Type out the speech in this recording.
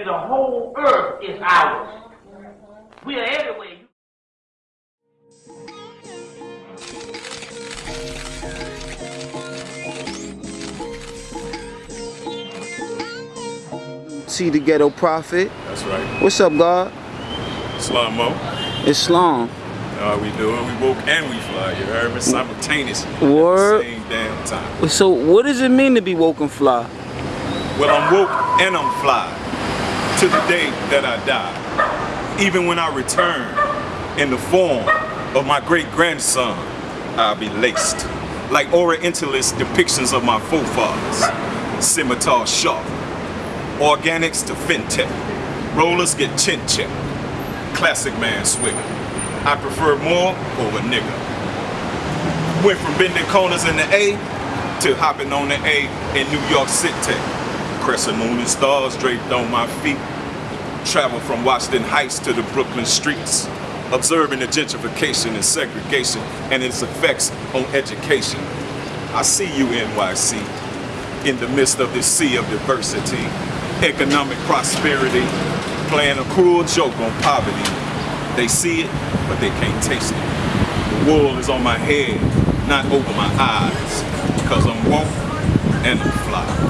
See, the whole earth is ours. We are everywhere. See the ghetto prophet. That's right. What's up, God? Slow mo. Islam. How we doing? We woke and we fly. You heard me? Simultaneously. Word. At the same damn time. So what does it mean to be woke and fly? Well, I'm woke and I'm fly to the day that I die. Even when I return in the form of my great grandson, I'll be laced like Orientalist depictions of my forefathers. Scimitar sharp. Organics to fintech. Rollers get chin check. Classic man swigger. I prefer Moor over nigga. Went from bending corners in the A to hopping on the A in New York City. Crescent moon and stars draped on my feet. Travel from Washington Heights to the Brooklyn streets. Observing the gentrification and segregation and its effects on education. I see you NYC in the midst of this sea of diversity. Economic prosperity, playing a cruel joke on poverty. They see it, but they can't taste it. The wool is on my head, not over my eyes, because I'm woke and I'm fly.